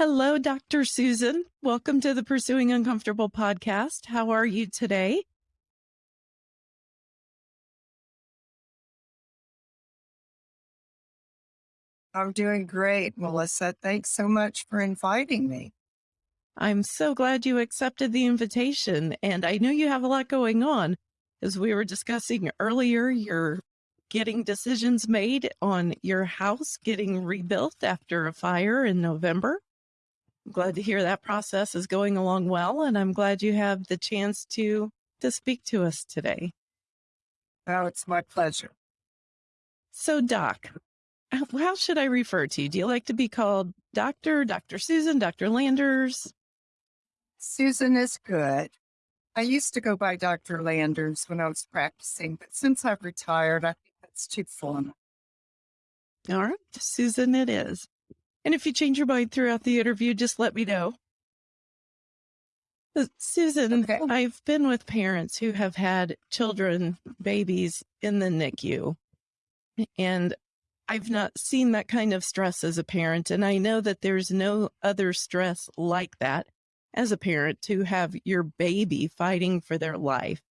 Hello, Dr. Susan. Welcome to the Pursuing Uncomfortable podcast. How are you today? I'm doing great, Melissa. Thanks so much for inviting me. I'm so glad you accepted the invitation. And I know you have a lot going on. As we were discussing earlier, you're getting decisions made on your house getting rebuilt after a fire in November. I'm glad to hear that process is going along well. And I'm glad you have the chance to, to speak to us today. Oh, it's my pleasure. So, Doc, how should I refer to you? Do you like to be called Doctor, Dr. Susan, Dr. Landers? Susan is good. I used to go by Dr. Landers when I was practicing, but since I've retired, I think that's too formal. All right, Susan, it is. And if you change your mind throughout the interview, just let me know. Uh, Susan, okay. I've been with parents who have had children, babies in the NICU, and I've not seen that kind of stress as a parent. And I know that there's no other stress like that as a parent to have your baby fighting for their life.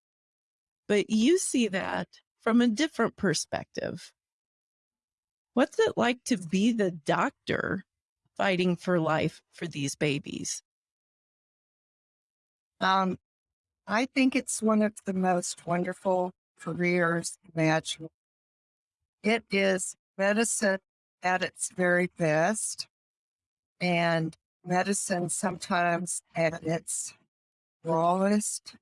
But you see that from a different perspective. What's it like to be the doctor fighting for life for these babies? Um, I think it's one of the most wonderful careers imaginable. It is medicine at its very best. And medicine sometimes at its rawest,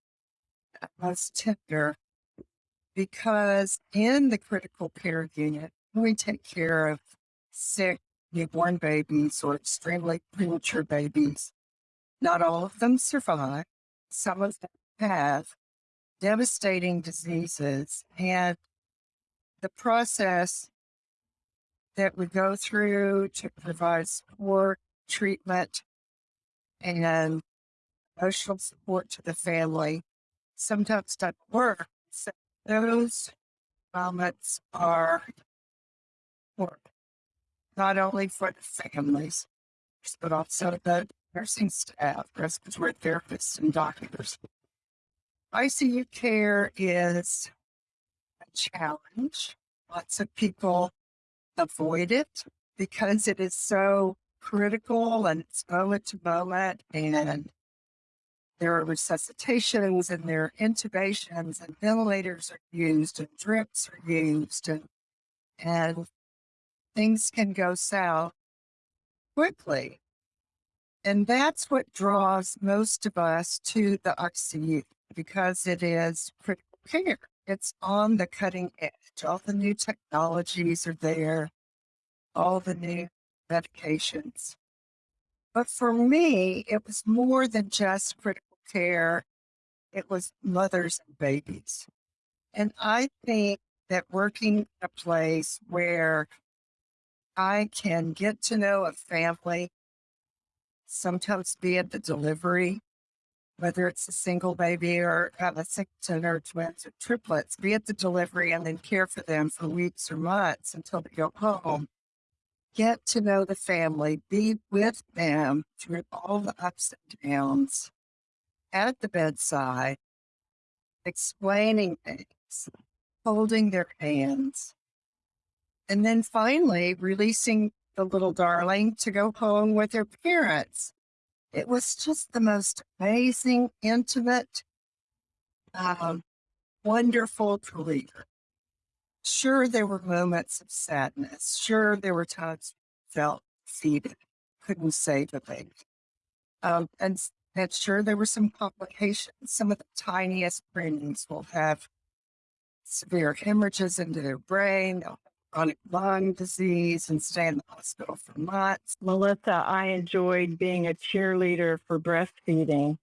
most tender, because in the critical care unit, we take care of sick newborn babies or extremely premature babies. Not all of them survive. Some of them have devastating diseases. And the process that we go through to provide support treatment and emotional support to the family sometimes doesn't work. So those moments are work, not only for the families, but also the nursing staff, respiratory therapists, and doctors. ICU care is a challenge. Lots of people avoid it because it is so critical and it's moment to moment and there are resuscitations and there are intubations and ventilators are used and drips are used and and things can go south quickly. And that's what draws most of us to the ICU because it is critical care. It's on the cutting edge. All the new technologies are there, all the new medications. But for me, it was more than just critical care. It was mothers and babies. And I think that working in a place where I can get to know a family, sometimes be at the delivery, whether it's a single baby or a singleton or twins or triplets, be at the delivery and then care for them for weeks or months until they go home. Get to know the family, be with them through all the ups and downs at the bedside, explaining things, holding their hands, and then finally releasing the little darling to go home with her parents. It was just the most amazing, intimate, um, wonderful career. Sure, there were moments of sadness. Sure, there were times felt defeated, couldn't save the baby. Um, and, and sure, there were some complications. Some of the tiniest preemies will have severe hemorrhages into their brain, they'll have chronic lung disease and stay in the hospital for months. Melissa, I enjoyed being a cheerleader for breastfeeding.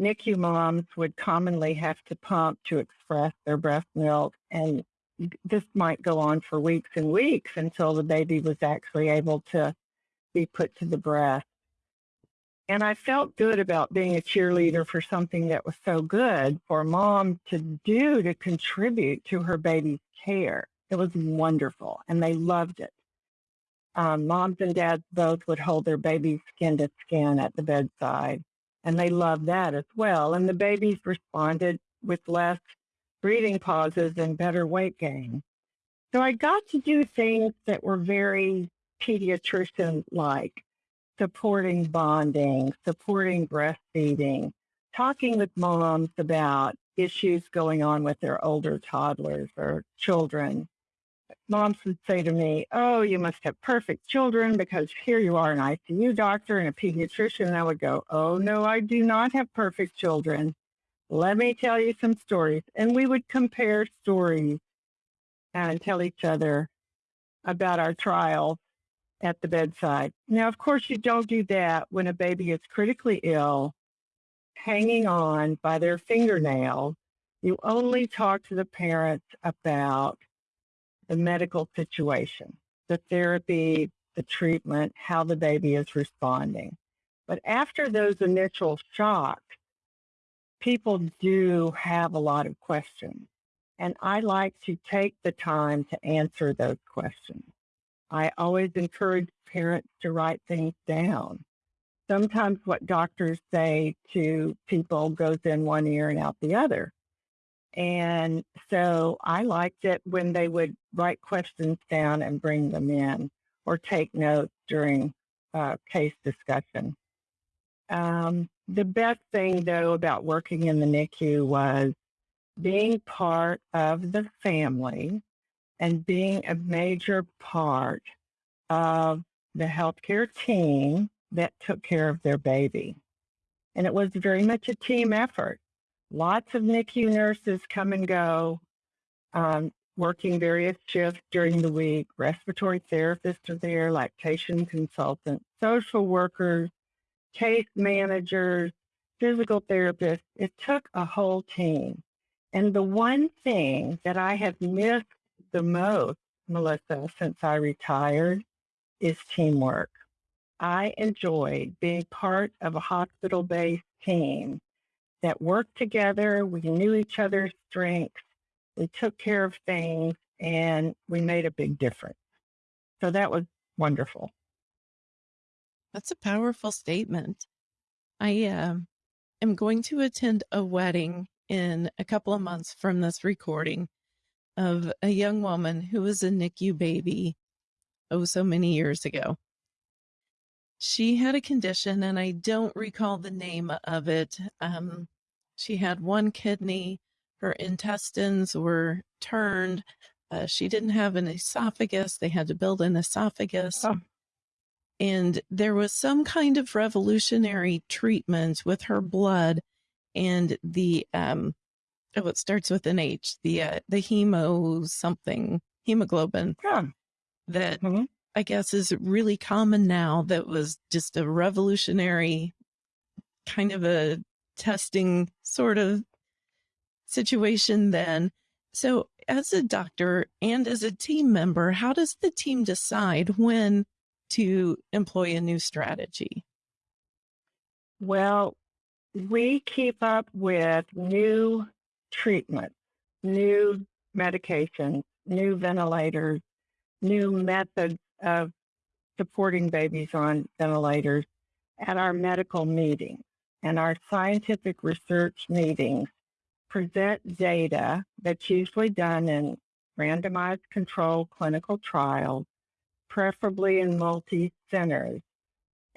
NICU moms would commonly have to pump to express their breast milk, and this might go on for weeks and weeks until the baby was actually able to be put to the breast. And I felt good about being a cheerleader for something that was so good for mom to do to contribute to her baby's care. It was wonderful and they loved it. um, moms and dads both would hold their babies skin to skin at the bedside, and they loved that as well. And the babies responded with less breathing pauses and better weight gain. So I got to do things that were very pediatrician like supporting bonding, supporting breastfeeding, talking with moms about issues going on with their older toddlers or children. Moms would say to me, Oh, you must have perfect children because here you are, an ICU doctor and a pediatrician. And I would go, Oh, no, I do not have perfect children. Let me tell you some stories. And we would compare stories and tell each other about our trials at the bedside. Now, of course, you don't do that when a baby is critically ill, hanging on by their fingernail. You only talk to the parents about the medical situation, the therapy, the treatment, how the baby is responding. But after those initial shocks, people do have a lot of questions. And I like to take the time to answer those questions. I always encourage parents to write things down. Sometimes what doctors say to people goes in one ear and out the other. And so I liked it when they would write questions down and bring them in or take notes during uh, case discussion. Um, the best thing, though, about working in the NICU was being part of the family and being a major part of the healthcare team that took care of their baby. And it was very much a team effort. Lots of NICU nurses come and go, um, working various shifts during the week. Respiratory therapists are there, lactation consultants, social workers, case managers, physical therapists. It took a whole team. And the one thing that I have missed the most, Melissa, since I retired is teamwork. I enjoyed being part of a hospital based team that worked together. We knew each other's strengths. We took care of things and we made a big difference. So that was wonderful. That's a powerful statement. I uh, am going to attend a wedding in a couple of months from this recording of a young woman who was a NICU baby oh so many years ago. She had a condition, and I don't recall the name of it. Um, she had one kidney, her intestines were turned. Uh, she didn't have an esophagus. They had to build an esophagus. Oh. And there was some kind of revolutionary treatment with her blood and the um oh it starts with an H, the uh, the hemo something hemoglobin Yeah. that Mhm. I guess is really common now that was just a revolutionary kind of a testing sort of situation then. So as a doctor and as a team member, how does the team decide when to employ a new strategy? Well, we keep up with new treatments, new medications, new ventilators, new methods of supporting babies on ventilators at our medical meetings and our scientific research meetings present data that's usually done in randomized controlled clinical trials, preferably in multi centers.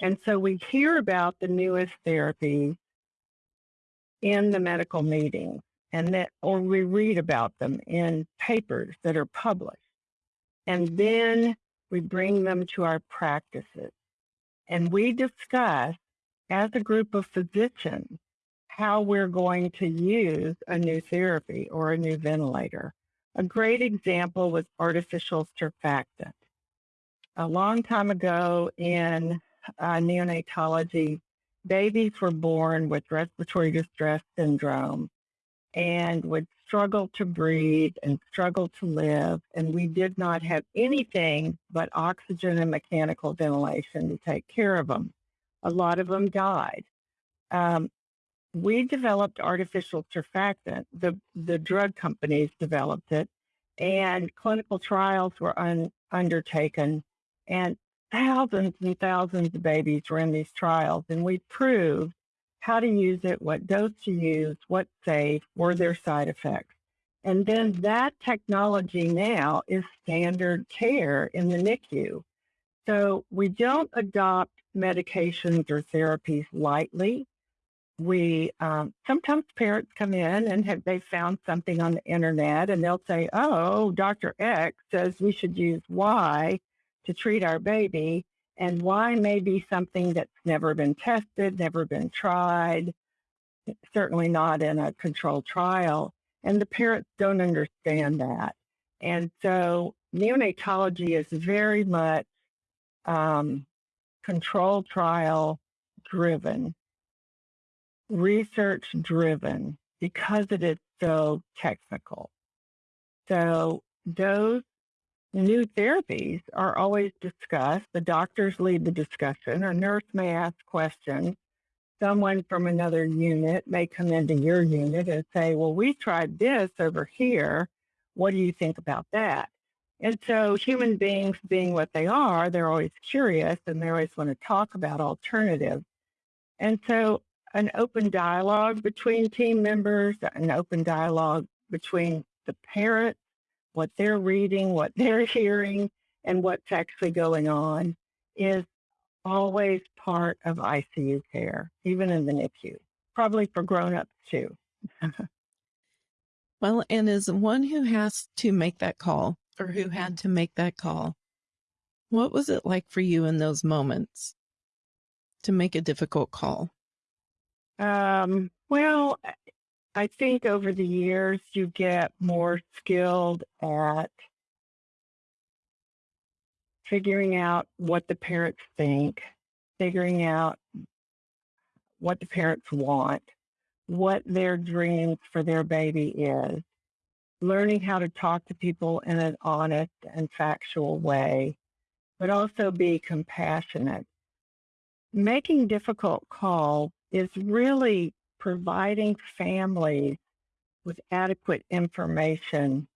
And so we hear about the newest therapies in the medical meetings and that or we read about them in papers that are published. And then we bring them to our practices and we discuss as a group of physicians how we're going to use a new therapy or a new ventilator. A great example was artificial surfactant. A long time ago in uh, neonatology, babies were born with respiratory distress syndrome and would struggle to breathe and struggle to live. And we did not have anything but oxygen and mechanical ventilation to take care of them. A lot of them died. Um, we developed artificial surfactant. The, the drug companies developed it, and clinical trials were un, undertaken. And thousands and thousands of babies were in these trials, and we proved how to use it, what dose to use, what's safe, were there side effects. And then that technology now is standard care in the NICU. So we don't adopt medications or therapies lightly. We um, sometimes parents come in and have they found something on the internet and they'll say, "Oh, Dr. X says we should use Y to treat our baby," and Y may be something that's never been tested, never been tried, certainly not in a controlled trial, and the parents don't understand that. And so neonatology is very much um, control trial driven, research driven, because it is so technical. So those new therapies are always discussed. The doctors lead the discussion. A nurse may ask questions. Someone from another unit may come into your unit and say, well, we tried this over here. What do you think about that? And so human beings being what they are, they're always curious and they always want to talk about alternatives. And so an open dialogue between team members, an open dialogue between the parents, what they're reading, what they're hearing, and what's actually going on is always part of ICU care, even in the NICU, probably for grown-ups too. Well, and as one who has to make that call or who had to make that call, what was it like for you in those moments to make a difficult call? Um, well, I think over the years you get more skilled at figuring out what the parents think, figuring out what the parents want, what their dreams for their baby is, learning how to talk to people in an honest and factual way, but also be compassionate. Making difficult calls is really providing families with adequate information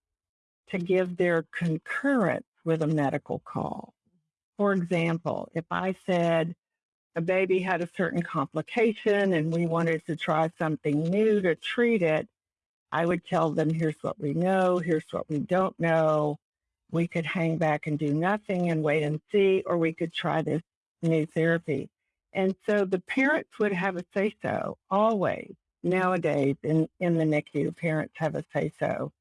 to give their concurrence with a medical call. For example, if I said a baby had a certain complication and we wanted to try something new to treat it, I would tell them, here's what we know, here's what we don't know. We could hang back and do nothing and wait and see, or we could try this new therapy. And so the parents would have a say so always. Nowadays in, in the NICU, parents have a say so.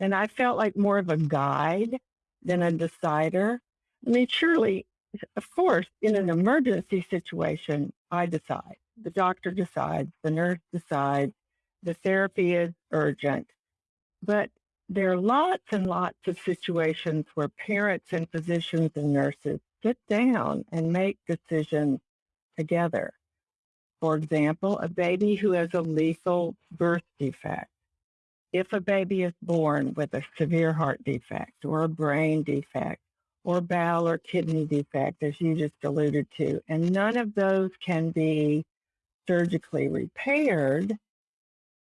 And I felt like more of a guide than a decider. I mean, surely, of course, in an emergency situation, I decide. The doctor decides, the nurse decides, the therapy is urgent. But there are lots and lots of situations where parents and physicians and nurses sit down and make decisions together. For example, a baby who has a lethal birth defect. If a baby is born with a severe heart defect or a brain defect or bowel or kidney defect, as you just alluded to, and none of those can be surgically repaired,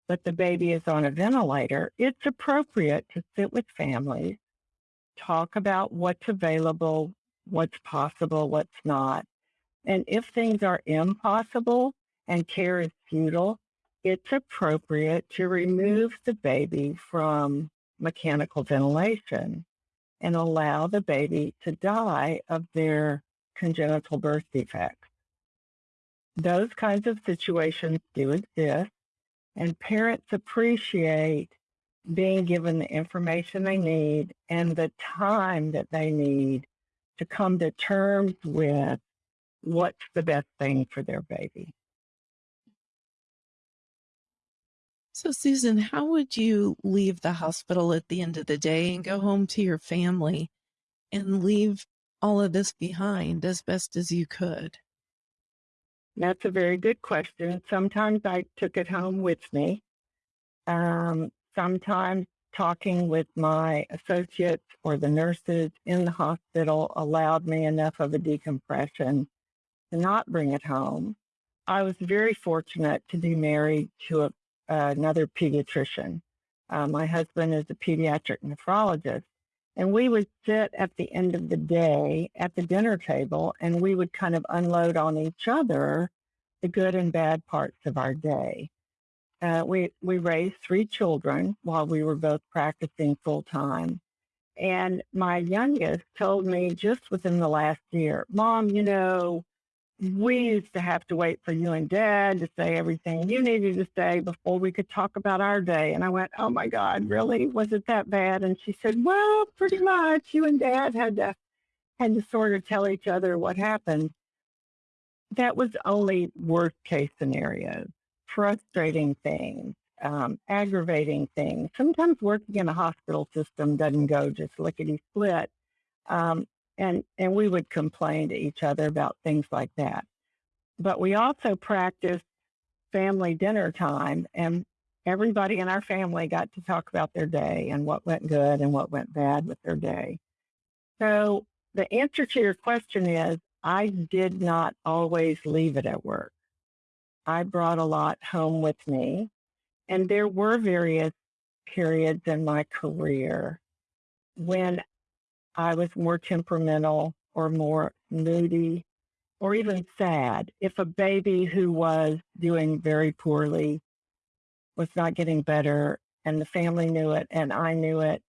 but the baby is on a ventilator, it's appropriate to sit with families, talk about what's available, what's possible, what's not. And if things are impossible and care is futile, it's appropriate to remove the baby from mechanical ventilation and allow the baby to die of their congenital birth defects. Those kinds of situations do exist. And parents appreciate being given the information they need and the time that they need to come to terms with what's the best thing for their baby. So, Susan, how would you leave the hospital at the end of the day and go home to your family and leave all of this behind as best as you could? That's a very good question. Sometimes I took it home with me. Um, sometimes talking with my associates or the nurses in the hospital allowed me enough of a decompression to not bring it home. I was very fortunate to be married to a, uh, another pediatrician. Uh, my husband is a pediatric nephrologist, And we would sit at the end of the day at the dinner table and we would kind of unload on each other the good and bad parts of our day. Uh, we, we raised three children while we were both practicing full time. And my youngest told me just within the last year, Mom, you know, we used to have to wait for you and dad to say everything you needed to say before we could talk about our day. And I went, Oh my God, really? Was it that bad? And she said, Well, pretty much. You and dad had to had to sort of tell each other what happened. That was only worst case scenarios, frustrating things, um, aggravating things. Sometimes working in a hospital system doesn't go just lickety split. Um, and and we would complain to each other about things like that. But we also practiced family dinner time, and everybody in our family got to talk about their day and what went good and what went bad with their day. So the answer to your question is I did not always leave it at work. I brought a lot home with me, and there were various periods in my career when I was more temperamental or more moody or even sad. If a baby who was doing very poorly was not getting better and the family knew it and I knew it,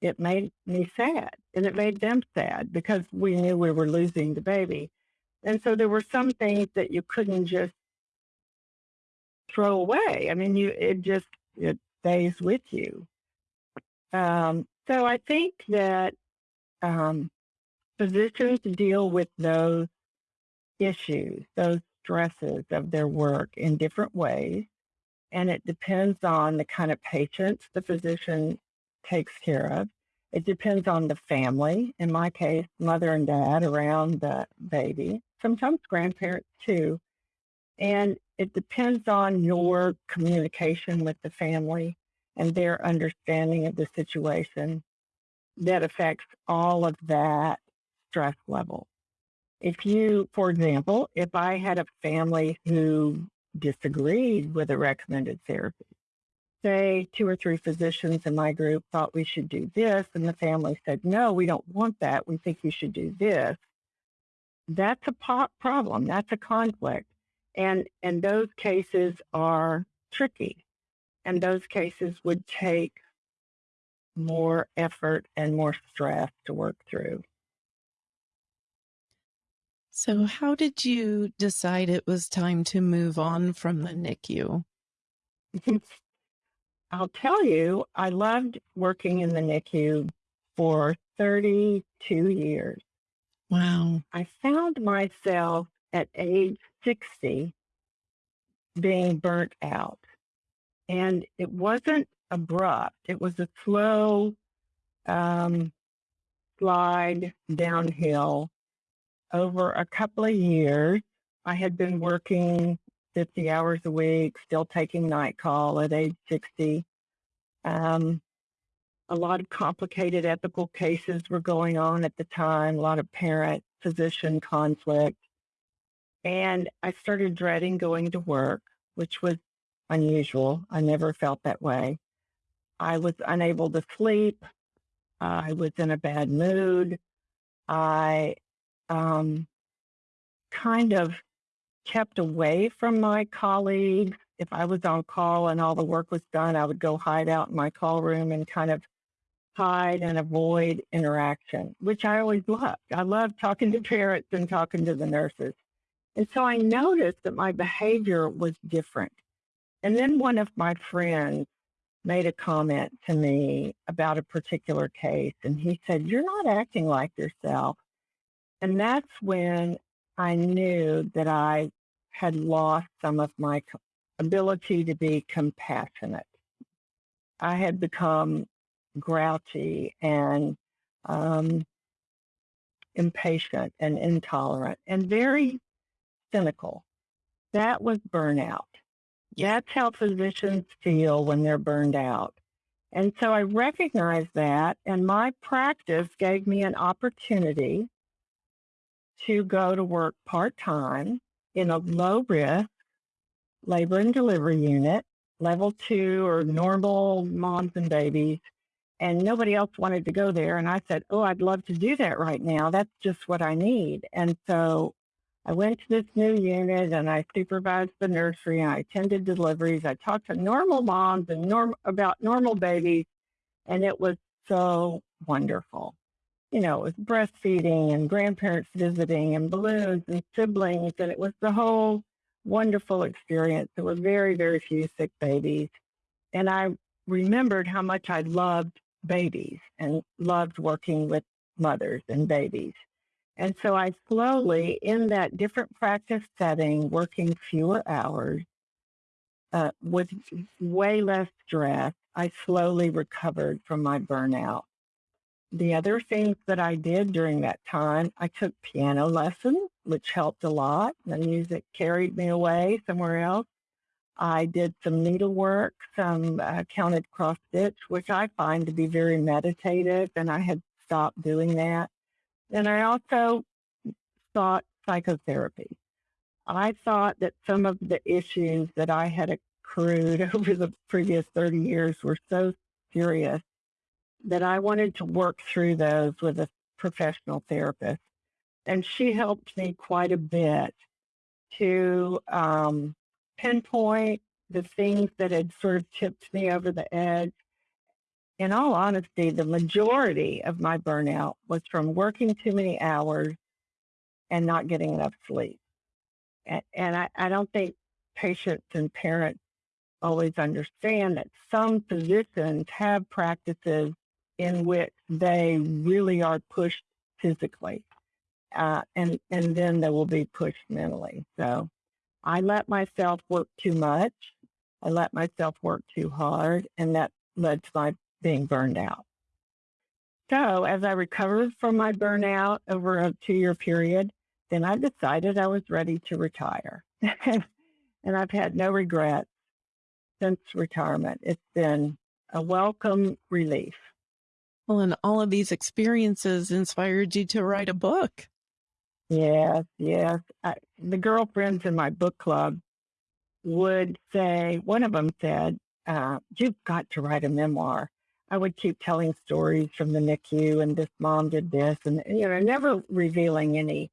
it made me sad and it made them sad because we knew we were losing the baby. And so there were some things that you couldn't just throw away. I mean, you it just it stays with you. Um, so I think that um, physicians deal with those issues, those stresses of their work in different ways. And it depends on the kind of patients the physician takes care of. It depends on the family, in my case, mother and dad around the baby, sometimes grandparents too. And it depends on your communication with the family and their understanding of the situation that affects all of that stress level. If you, for example, if I had a family who disagreed with a recommended therapy, say two or three physicians in my group thought we should do this, and the family said, no, we don't want that. We think you should do this. That's a problem. That's a conflict. And, and those cases are tricky. And those cases would take more effort and more stress to work through. So, how did you decide it was time to move on from the NICU? I'll tell you, I loved working in the NICU for 32 years. Wow. I found myself at age 60 being burnt out. And it wasn't abrupt. It was a slow um, slide downhill over a couple of years. I had been working 50 hours a week, still taking night call at age 60. Um, a lot of complicated ethical cases were going on at the time, a lot of parent physician conflict. And I started dreading going to work, which was unusual. I never felt that way. I was unable to sleep. I was in a bad mood. I um, kind of kept away from my colleagues. If I was on call and all the work was done, I would go hide out in my call room and kind of hide and avoid interaction, which I always loved. I loved talking to parents and talking to the nurses. And so I noticed that my behavior was different. And then one of my friends made a comment to me about a particular case, and he said, You're not acting like yourself. And that's when I knew that I had lost some of my ability to be compassionate. I had become grouchy and um, impatient and intolerant and very cynical. That was burnout. That's how physicians feel when they're burned out. And so I recognized that, and my practice gave me an opportunity to go to work part time in a low risk labor and delivery unit, level two or normal moms and babies. and nobody else wanted to go there. And I said, Oh, I'd love to do that right now. That's just what I need. And so I went to this new unit and I supervised the nursery and I attended deliveries. I talked to normal moms and norm about normal babies, and it was so wonderful. You know, it was breastfeeding and grandparents visiting and balloons and siblings, and it was the whole wonderful experience. There were very, very few sick babies. And I remembered how much I loved babies and loved working with mothers and babies. And so I slowly, in that different practice setting, working fewer hours, uh, with way less stress, I slowly recovered from my burnout. The other things that I did during that time, I took piano lessons, which helped a lot. The music carried me away somewhere else. I did some needlework, some uh, counted cross stitch, which I find to be very meditative, and I had stopped doing that. And I also sought psychotherapy. I thought that some of the issues that I had accrued over the previous 30 years were so serious that I wanted to work through those with a professional therapist. And she helped me quite a bit to um, pinpoint the things that had sort of tipped me over the edge. In all honesty, the majority of my burnout was from working too many hours and not getting enough sleep. And, and I, I don't think patients and parents always understand that some physicians have practices in which they really are pushed physically, uh, and and then they will be pushed mentally. So I let myself work too much. I let myself work too hard, and that led to my being burned out. So as I recovered from my burnout over a two-year period, then I decided I was ready to retire. and I've had no regrets since retirement. It's been a welcome relief. Well, and all of these experiences inspired you to write a book. Yes, yes. I, the girlfriends in my book club would say, one of them said, uh, You've got to write a memoir. I would keep telling stories from the NICU, and this mom did this, and you know, never revealing any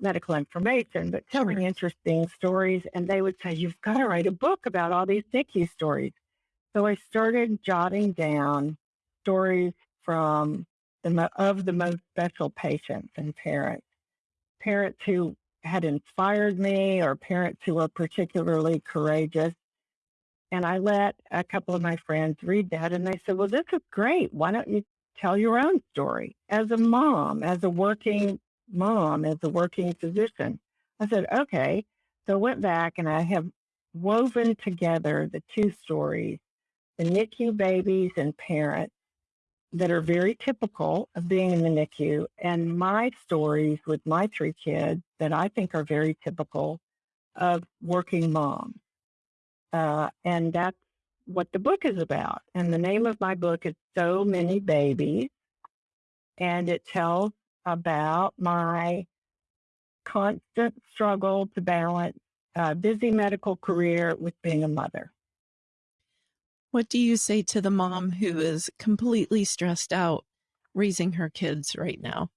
medical information, but telling sure. interesting stories. And they would say, You've got to write a book about all these NICU stories. So I started jotting down stories from the of the most special patients and parents, parents who had inspired me or parents who were particularly courageous. And I let a couple of my friends read that and they said, well, this is great. Why don't you tell your own story as a mom, as a working mom, as a working physician? I said, okay. So I went back and I have woven together the two stories, the NICU babies and parents that are very typical of being in the NICU and my stories with my three kids that I think are very typical of working moms. Uh, and that's what the book is about. And the name of my book is So Many Babies. And it tells about my constant struggle to balance a busy medical career with being a mother. What do you say to the mom who is completely stressed out raising her kids right now?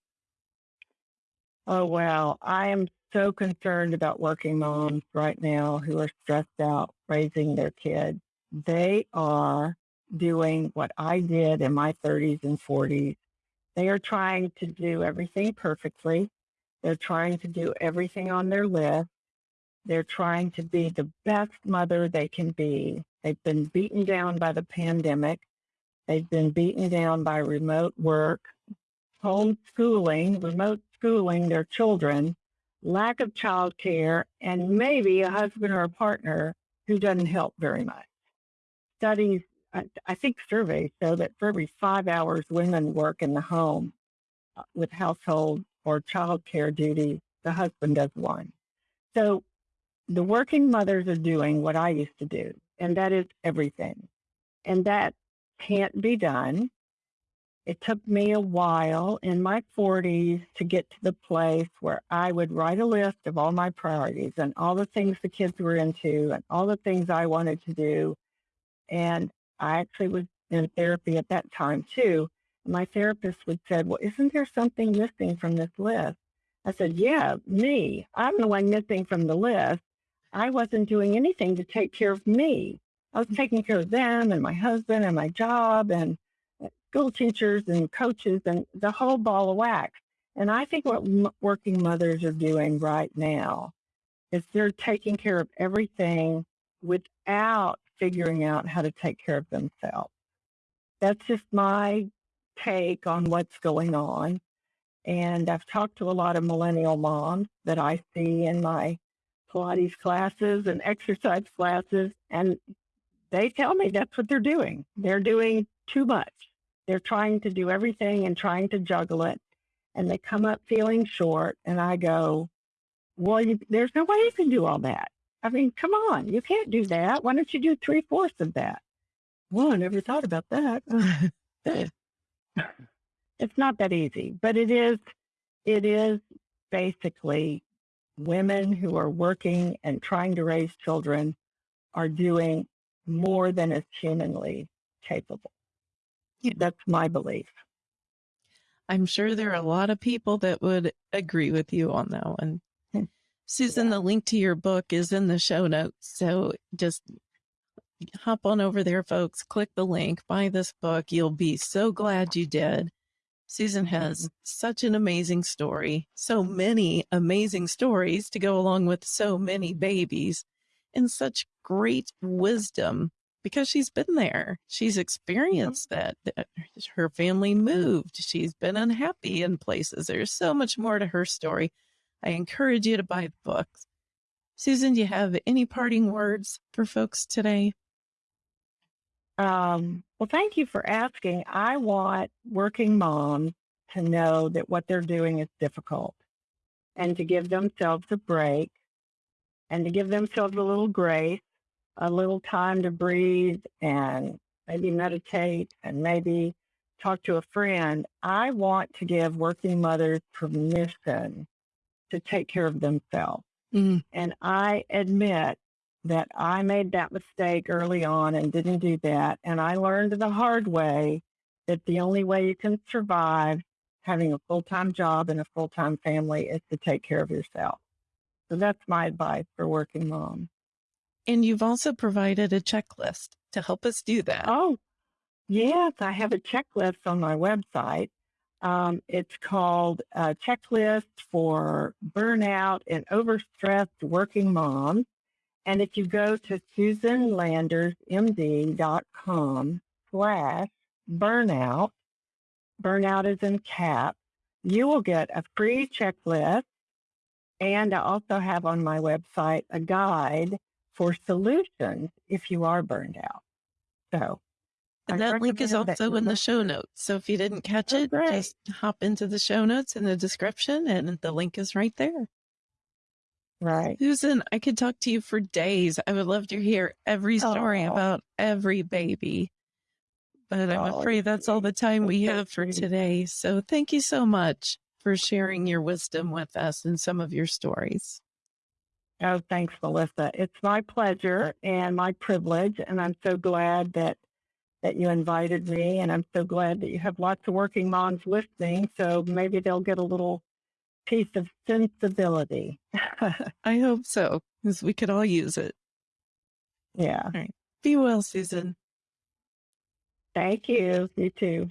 Oh, well, I am so concerned about working moms right now who are stressed out raising their kids. They are doing what I did in my 30s and 40s. They are trying to do everything perfectly. They're trying to do everything on their list. They're trying to be the best mother they can be. They've been beaten down by the pandemic. They've been beaten down by remote work, homeschooling, remote schooling their children, lack of childcare, and maybe a husband or a partner who doesn't help very much. Studies, I think surveys show that for every five hours women work in the home uh, with household or childcare duty, the husband does one. So the working mothers are doing what I used to do, and that is everything. And that can't be done. It took me a while in my 40s to get to the place where I would write a list of all my priorities and all the things the kids were into and all the things I wanted to do. And I actually was in therapy at that time too. My therapist would said, "Well, isn't there something missing from this list?" I said, "Yeah, me. I'm the one missing from the list. I wasn't doing anything to take care of me. I was taking care of them and my husband and my job and school teachers and coaches and the whole ball of wax." And I think what working mothers are doing right now is they're taking care of everything without figuring out how to take care of themselves. That's just my take on what's going on. And I've talked to a lot of millennial moms that I see in my Pilates classes and exercise classes, and they tell me that's what they're doing. They're doing too much. They're trying to do everything and trying to juggle it, and they come up feeling short. And I go, Well, you, there's no way you can do all that. I mean, come on, you can't do that. Why don't you do three fourths of that? Well, I never thought about that. it's not that easy, but it is. It is basically women who are working and trying to raise children are doing more than is humanly capable. That's my belief. I'm sure there are a lot of people that would agree with you on that one. Hmm. Susan, Yeah. the link to your book is in the show notes. So just hop on over there, folks. Click the link, buy this book. You'll be so glad you did. Susan has such an amazing story, so many amazing stories to go along with so many babies, and such great wisdom because she's been there. She's experienced that. that Her family moved. She's been unhappy in places. There's so much more to her story. I encourage you to buy the book. Susan, do you have any parting words for folks today? Um, well, thank you for asking. I want working moms to know that what they're doing is difficult and to give themselves a break and to give themselves a little grace, a little time to breathe and maybe meditate and maybe talk to a friend. I want to give working mothers permission to take care of themselves. Mm, And I admit that I made that mistake early on and didn't do that. And I learned the hard way that the only way you can survive having a full time job and a full time family is to take care of yourself. So that's my advice for working moms. And you've also provided a checklist to help us do that. Oh, yes, I have a checklist on my website. Um, it's called a checklist for burnout and overstressed working moms. And if you go to susanlandersmd.com slash burnout, burnout is in caps, you will get a free checklist. And I also have on my website a guide for solutions if you are burned out. So And I that link is also in the show notes. So if you didn't catch Oh, it, great. just hop into the show notes in the description and the link is right there. Right. Susan, I could talk to you for days. I would love to hear every story Aw. about every baby. But I'm Oh, afraid that's all the time we have for today. So thank you so much for sharing your wisdom with us and some of your stories. Oh, thanks, Melissa. It's my pleasure and my privilege, and I'm so glad that that you invited me, and I'm so glad that you have lots of working moms listening. So maybe they'll get a little piece of sensibility. I hope so, because we could all use it. yeah. All right. Be well, Susan. Thank you. You too.